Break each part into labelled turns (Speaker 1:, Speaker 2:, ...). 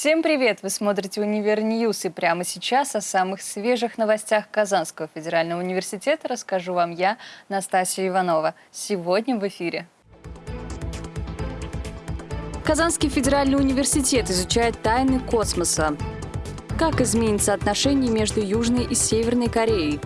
Speaker 1: Всем привет! Вы смотрите «Универ News» и прямо сейчас о самых свежих новостях Казанского федерального университета расскажу вам я, Настасья Иванова. Сегодня в эфире. Казанский федеральный университет изучает тайны космоса. Как изменится отношение между Южной и Северной Кореей?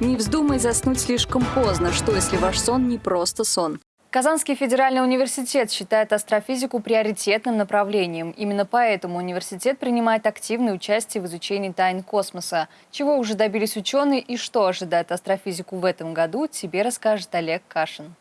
Speaker 1: Не вздумай заснуть слишком поздно, что если ваш сон не просто сон. Казанский федеральный университет считает астрофизику приоритетным направлением. Именно поэтому университет принимает активное участие в изучении тайн космоса. Чего уже добились ученые и что ожидает астрофизику в этом году, тебе расскажет Олег Кашин.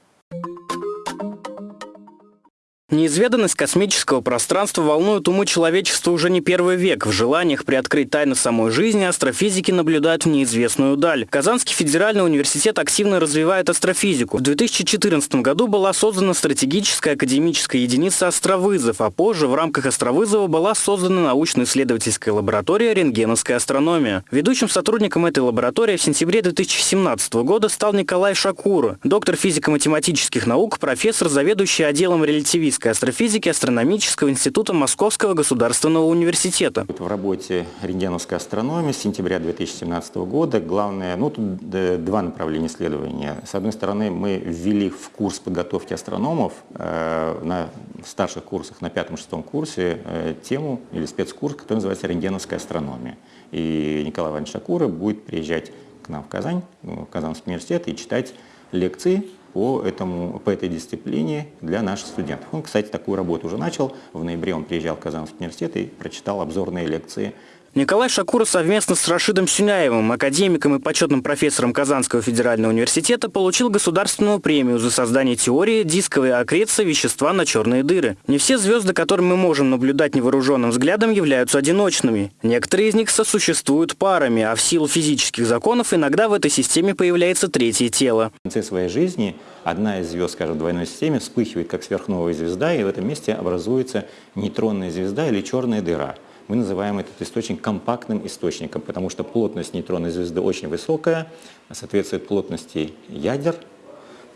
Speaker 2: Неизведанность космического пространства волнует умы человечества уже не первый век. В желаниях приоткрыть тайны самой жизни астрофизики наблюдают в неизвестную даль. Казанский федеральный университет активно развивает астрофизику. В 2014 году была создана стратегическая академическая единица «Астровызов», а позже в рамках «Астровызова» была создана научно-исследовательская лаборатория «Рентгеновская астрономия». Ведущим сотрудником этой лаборатории в сентябре 2017 года стал Николай Шакура, доктор физико-математических наук, профессор, заведующий отделом релятивистики Российской астрофизики Астрономического института Московского государственного университета.
Speaker 3: В работе рентгеновской астрономии с сентября 2017 года главное, ну тут два направления исследования. С одной стороны, мы ввели в курс подготовки астрономов э, на старших курсах, на пятом-шестом курсе, э, тему или спецкурс, который называется рентгеновская астрономия. И Николай Иванович Шакура будет приезжать к нам в Казань, в Казанский университет и читать лекции по, этому, по этой дисциплине для наших студентов. Он, кстати, такую работу уже начал. В ноябре он приезжал в Казанский университет и прочитал обзорные лекции
Speaker 2: Николай Шакуров совместно с Рашидом Сюняевым, академиком и почетным профессором Казанского федерального университета, получил государственную премию за создание теории дисковой аккреции вещества на черные дыры. Не все звезды, которые мы можем наблюдать невооруженным взглядом, являются одиночными. Некоторые из них сосуществуют парами, а в силу физических законов иногда в этой системе появляется третье тело.
Speaker 3: В конце своей жизни одна из звезд, скажем, в двойной системе вспыхивает как сверхновая звезда, и в этом месте образуется нейтронная звезда или черная дыра мы называем этот источник компактным источником, потому что плотность нейтронной звезды очень высокая, соответствует плотности ядер,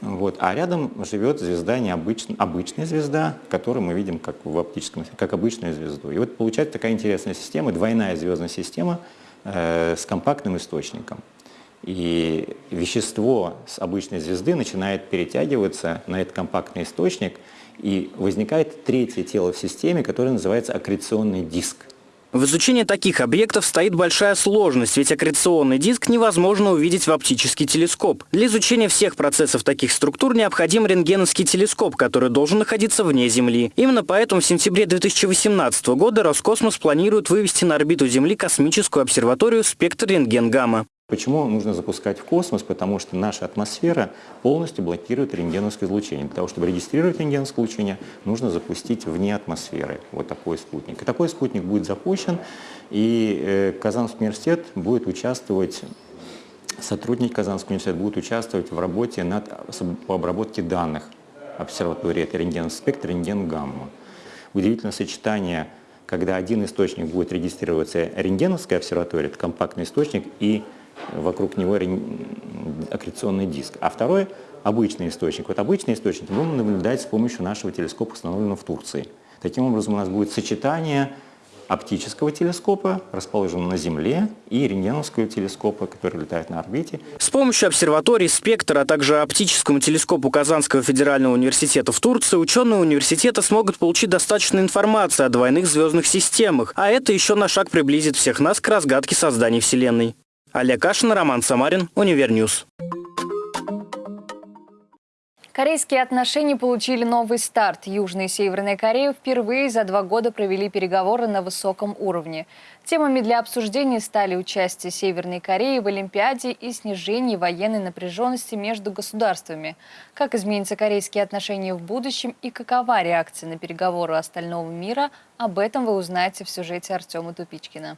Speaker 3: вот. А рядом живет звезда необычная, обычная звезда, которую мы видим как в оптическом, как обычную звезду. И вот получается такая интересная система, двойная звездная система э, с компактным источником. И вещество с обычной звезды начинает перетягиваться на этот компактный источник, и возникает третье тело в системе, которое называется аккреционный диск.
Speaker 2: В изучении таких объектов стоит большая сложность, ведь аккреционный диск невозможно увидеть в оптический телескоп. Для изучения всех процессов таких структур необходим рентгеновский телескоп, который должен находиться вне Земли. Именно поэтому в сентябре 2018 года Роскосмос планирует вывести на орбиту Земли космическую обсерваторию «Спектр рентген-гамма».
Speaker 3: Почему нужно запускать в космос? Потому что наша атмосфера полностью блокирует рентгеновское излучение. Для того, чтобы регистрировать рентгеновское излучение, нужно запустить вне атмосферы вот такой спутник. И такой спутник будет запущен, и э, Казанский университет будет участвовать сотрудники Казанского университета будут участвовать в работе над, по обработке данных обсерватории, это рентген спектр, рентген гамма. Удивительное сочетание, когда один источник будет регистрироваться рентгеновская обсерватория, это компактный источник, и вокруг него аккреционный диск. А второй – обычный источник. Вот обычный источник будем наблюдать с помощью нашего телескопа, установленного в Турции. Таким образом, у нас будет сочетание оптического телескопа, расположенного на Земле, и рентгеновского телескопа, который летает на орбите.
Speaker 2: С помощью обсерватории «Спектр», а также оптическому телескопу Казанского федерального университета в Турции ученые университета смогут получить достаточно информации о двойных звездных системах, а это еще на шаг приблизит всех нас к разгадке создания Вселенной. Олег Кашин, Роман Самарин, Универньюз.
Speaker 1: Корейские отношения получили новый старт. Южная и Северная Корея впервые за два года провели переговоры на высоком уровне. Темами для обсуждения стали участие Северной Кореи в Олимпиаде и снижение военной напряженности между государствами. Как изменятся корейские отношения в будущем и какова реакция на переговоры остального мира, об этом вы узнаете в сюжете Артема Тупичкина.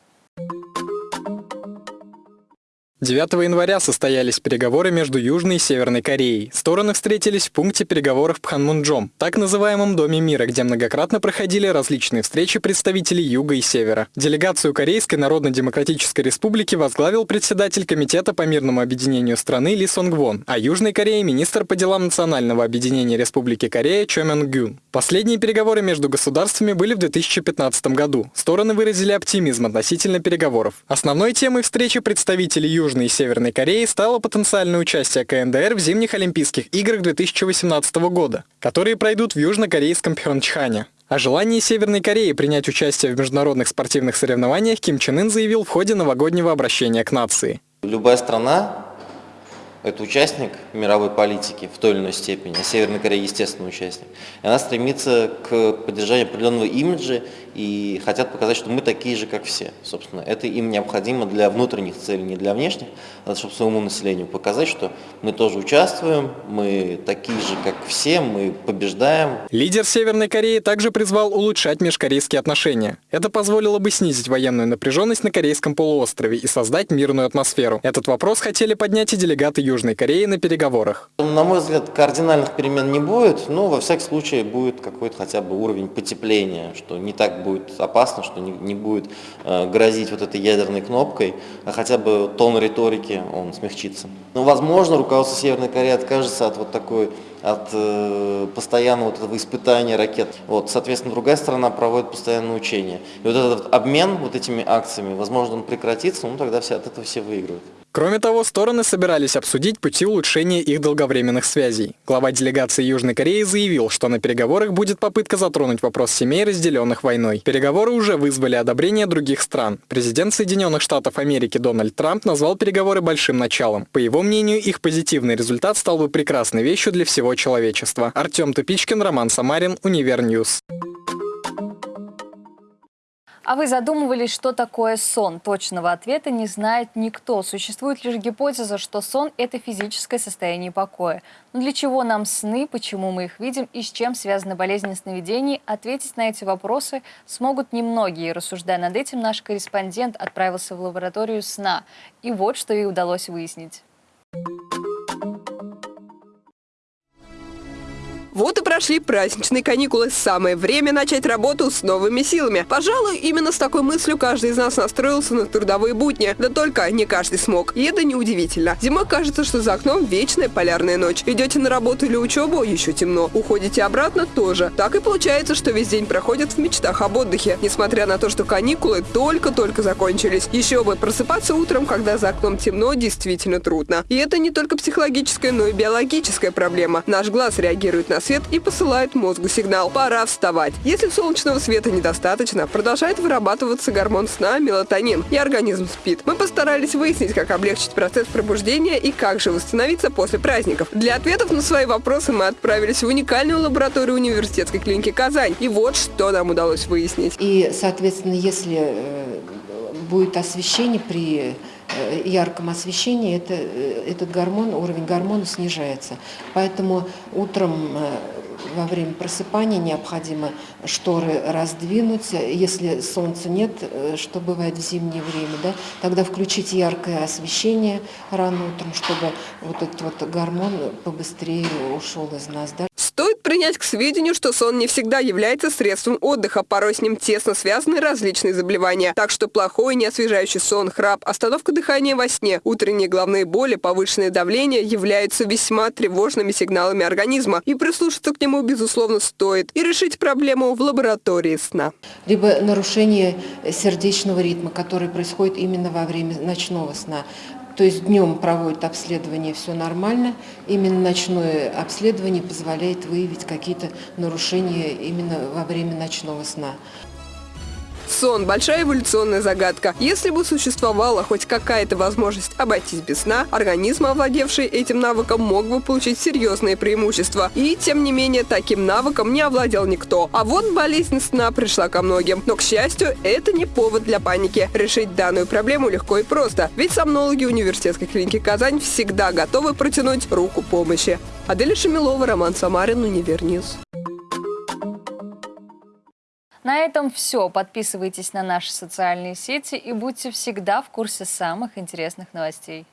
Speaker 4: 9 января состоялись переговоры между Южной и Северной Кореей. Стороны встретились в пункте переговоров Пханмунджом, так называемом Доме мира, где многократно проходили различные встречи представителей Юга и Севера. Делегацию Корейской Народно-Демократической Республики возглавил председатель Комитета по мирному объединению страны Ли Сонг Вон, а Южной Корее министр по делам Национального объединения Республики Корея Чо Мён Гюн. Последние переговоры между государствами были в 2015 году. Стороны выразили оптимизм относительно переговоров. Основной темой встречи представителей Южной Южной и Северной Кореи стало потенциальное участие КНДР в зимних Олимпийских играх 2018 года, которые пройдут в южнокорейском Пхенчхане. О желании Северной Кореи принять участие в международных спортивных соревнованиях Ким Чен Ын заявил в ходе новогоднего обращения к нации.
Speaker 5: Любая страна это участник мировой политики в той или иной степени, а Северная Корея естественно участник. И она стремится к поддержанию определенного имиджа и хотят показать, что мы такие же, как все. Собственно, это им необходимо для внутренних целей, не для внешних, а чтобы своему населению показать, что мы тоже участвуем, мы такие же, как все, мы побеждаем.
Speaker 4: Лидер Северной Кореи также призвал улучшать межкорейские отношения. Это позволило бы снизить военную напряженность на Корейском полуострове и создать мирную атмосферу. Этот вопрос хотели поднять и делегаты Южной Кореи на переговорах.
Speaker 5: На мой взгляд, кардинальных перемен не будет, но во всяком случае будет какой-то хотя бы уровень потепления, что не так будет опасно, что не, не будет э, грозить вот этой ядерной кнопкой, а хотя бы тон риторики, он смягчится. Но, возможно, руководство Северной Кореи откажется от вот такой от э, постоянного вот этого испытания ракет. Вот, соответственно, другая сторона проводит постоянные учения. И вот этот обмен вот этими акциями, возможно, он прекратится, ну тогда все, от этого все выигрывают.
Speaker 4: Кроме того, стороны собирались обсудить пути улучшения их долговременных связей. Глава делегации Южной Кореи заявил, что на переговорах будет попытка затронуть вопрос семей, разделенных войной. Переговоры уже вызвали одобрение других стран. Президент Соединенных Штатов Америки Дональд Трамп назвал переговоры большим началом. По его мнению, их позитивный результат стал бы прекрасной вещью для всего человечества. Артем Тупичкин, Роман Самарин, Универньюз.
Speaker 1: А вы задумывались, что такое сон? Точного ответа не знает никто. Существует лишь гипотеза, что сон – это физическое состояние покоя. Но для чего нам сны, почему мы их видим и с чем связаны болезни сновидений, ответить на эти вопросы смогут немногие. Рассуждая над этим, наш корреспондент отправился в лабораторию сна. И вот что ей удалось выяснить.
Speaker 6: Вот и прошли праздничные каникулы. Самое время начать работу с новыми силами. Пожалуй, именно с такой мыслью каждый из нас настроился на трудовые будни. Да только не каждый смог. И это неудивительно. Зимой кажется, что за окном вечная полярная ночь. Идете на работу или учебу, еще темно. Уходите обратно, тоже. Так и получается, что весь день проходит в мечтах об отдыхе. Несмотря на то, что каникулы только-только закончились. Еще бы, просыпаться утром, когда за окном темно, действительно трудно. И это не только психологическая, но и биологическая проблема. Наш глаз реагирует на свет и посылает мозгу сигнал «пора вставать». Если солнечного света недостаточно, продолжает вырабатываться гормон сна мелатонин, и организм спит. Мы постарались выяснить, как облегчить процесс пробуждения и как же восстановиться после праздников. Для ответов на свои вопросы мы отправились в уникальную лабораторию университетской клиники «Казань». И вот что нам удалось выяснить.
Speaker 7: И, соответственно, если э, будет освещение при ярком освещении это, э, этот гормон, уровень гормона снижается. Поэтому утром э, во время просыпания необходимо шторы раздвинуть. Если солнца нет, что бывает в зимнее время, да, тогда включить яркое освещение рано утром, чтобы вот этот вот гормон побыстрее ушел из нас. Да.
Speaker 6: Стоит принять к сведению, что сон не всегда является средством отдыха, порой с ним тесно связаны различные заболевания. Так что плохой неосвежающий сон, храп, остановка дыхания во сне, утренние головные боли, повышенное давление являются весьма тревожными сигналами организма. И прислушаться к нему, безусловно, стоит. И решить проблему в лаборатории сна.
Speaker 7: Либо нарушение сердечного ритма, который происходит именно во время ночного сна. То есть днем проводят обследование, все нормально. Именно ночное обследование позволяет выявить какие-то нарушения именно во время ночного сна.
Speaker 6: Сон – большая эволюционная загадка. Если бы существовала хоть какая-то возможность обойтись без сна, организм, овладевший этим навыком, мог бы получить серьезные преимущества. И, тем не менее, таким навыком не овладел никто. А вот болезнь сна пришла ко многим. Но, к счастью, это не повод для паники. Решить данную проблему легко и просто. Ведь сомнологи университетской клиники «Казань» всегда готовы протянуть руку помощи. Аделя Шамилова, Роман Самарин, Универньюз.
Speaker 1: На этом все. Подписывайтесь на наши социальные сети и будьте всегда в курсе самых интересных новостей.